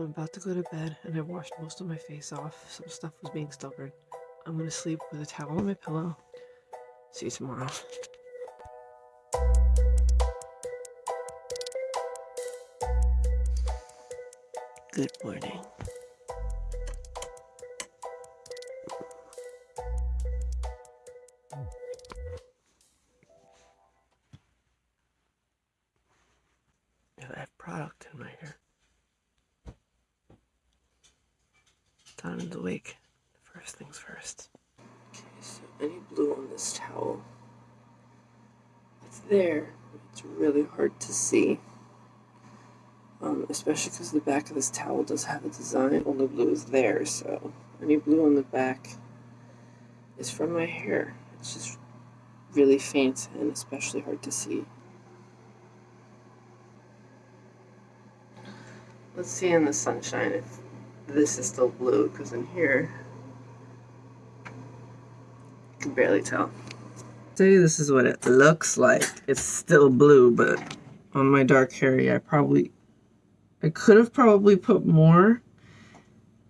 I'm about to go to bed and I washed most of my face off. Some stuff was being stubborn. I'm gonna sleep with a towel on my pillow. See you tomorrow. Good morning. Donovan's awake. First things first. Okay, so any blue on this towel? It's there. It's really hard to see. Um, especially because the back of this towel does have a design. Only blue is there, so any blue on the back is from my hair. It's just really faint and especially hard to see. Let's see in the sunshine if this is still blue, because in here, you can barely tell. Say this is what it looks like. It's still blue, but on my dark hair, I probably, I could have probably put more,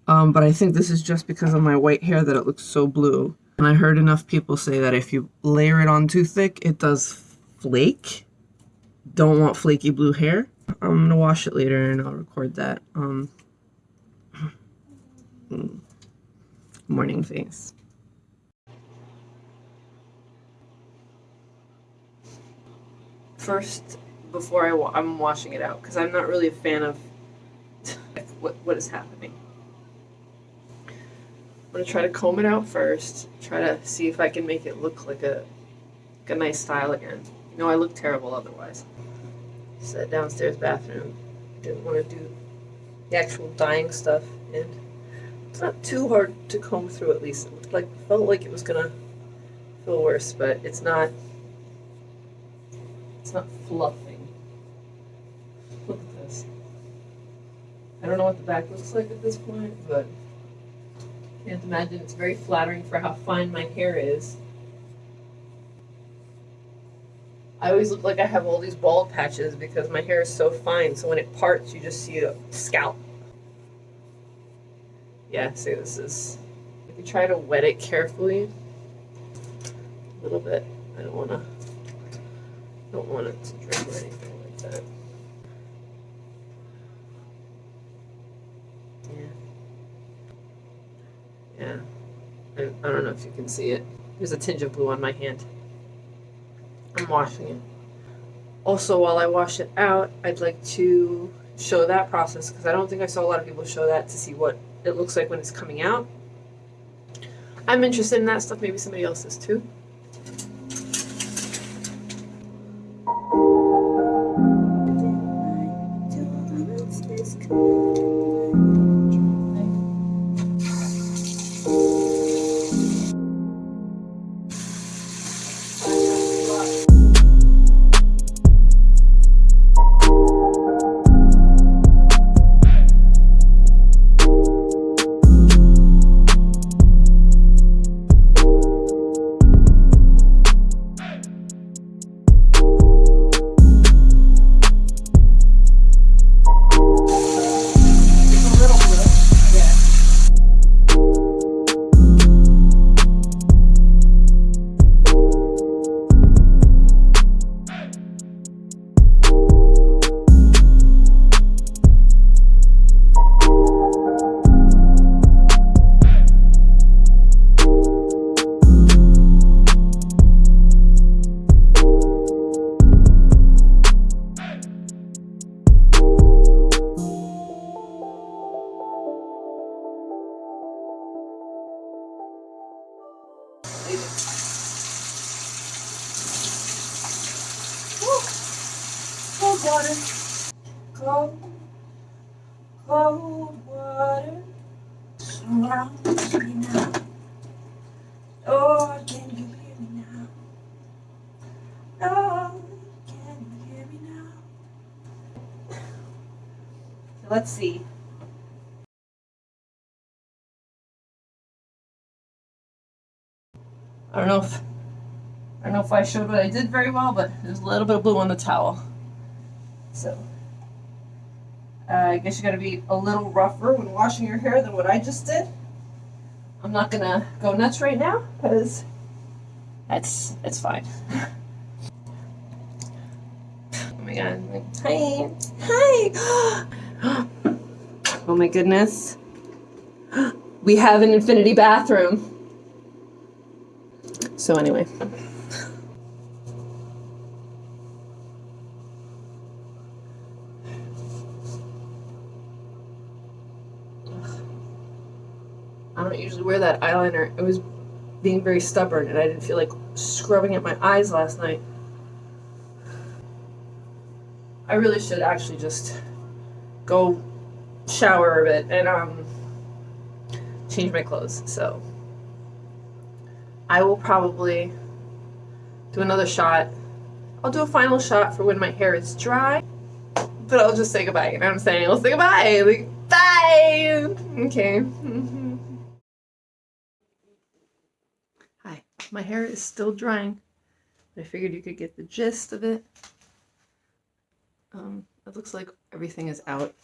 um, but I think this is just because of my white hair that it looks so blue. And I heard enough people say that if you layer it on too thick, it does flake. Don't want flaky blue hair. I'm gonna wash it later and I'll record that. Um, morning face. First, before I wa I'm washing it out because I'm not really a fan of what what is happening. I'm gonna try to comb it out first. Try to see if I can make it look like a like a nice style again. You know, I look terrible otherwise. Set downstairs bathroom. Didn't want to do the actual dyeing stuff, and it's not too hard to comb through. At least, it like felt like it was gonna feel worse, but it's not. It's not fluffing. Look at this. I don't know what the back looks like at this point, but can't imagine it's very flattering for how fine my hair is. I always look like I have all these bald patches because my hair is so fine. So when it parts, you just see a scalp. Yeah, see this is, if you try to wet it carefully, a little bit, I don't want to, don't want it to drip or anything like that. Yeah. Yeah. I, I don't know if you can see it. There's a tinge of blue on my hand. I'm washing it. Also, while I wash it out, I'd like to show that process because I don't think I saw a lot of people show that to see what it looks like when it's coming out. I'm interested in that stuff, maybe somebody else is too. Water. Cold, cold water surrounds me now. Lord, can you hear me now? Lord, can you hear me now? let's see. I don't know if I don't know if I showed what I did very well, but there's a little bit of blue on the towel. So Uh, I guess you gotta be a little rougher when washing your hair than what I just did. I'm not gonna go nuts right now because that's it's fine. oh my god! Hi, hi. oh my goodness. We have an infinity bathroom. So anyway. Don't usually wear that eyeliner. It was being very stubborn and I didn't feel like scrubbing at my eyes last night. I really should actually just go shower a bit and um change my clothes. So I will probably do another shot. I'll do a final shot for when my hair is dry. But I'll just say goodbye. You know what I'm saying? I'll say goodbye. Like, bye. Okay. Hi. My hair is still drying. I figured you could get the gist of it. Um, it looks like everything is out.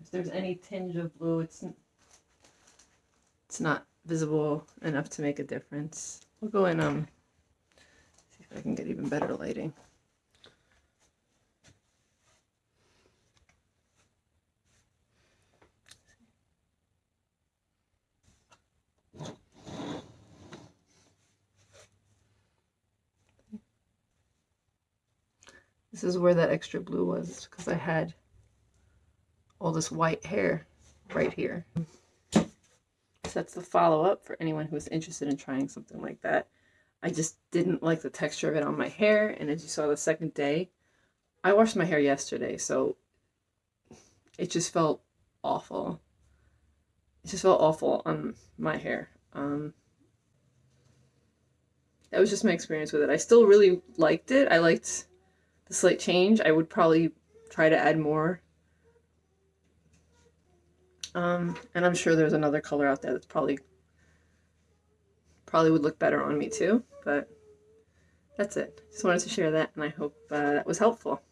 If there's any tinge of blue, it's it's not visible enough to make a difference. We'll go in um see if I can get even better lighting. This is where that extra blue was because I had all this white hair right here. So that's the follow-up for anyone who's interested in trying something like that. I just didn't like the texture of it on my hair, and as you saw the second day, I washed my hair yesterday, so it just felt awful. It just felt awful on my hair. Um, that was just my experience with it. I still really liked it. I liked the slight change. I would probably try to add more um, and I'm sure there's another color out there that's probably probably would look better on me too, but that's it. Just wanted to share that and I hope uh, that was helpful.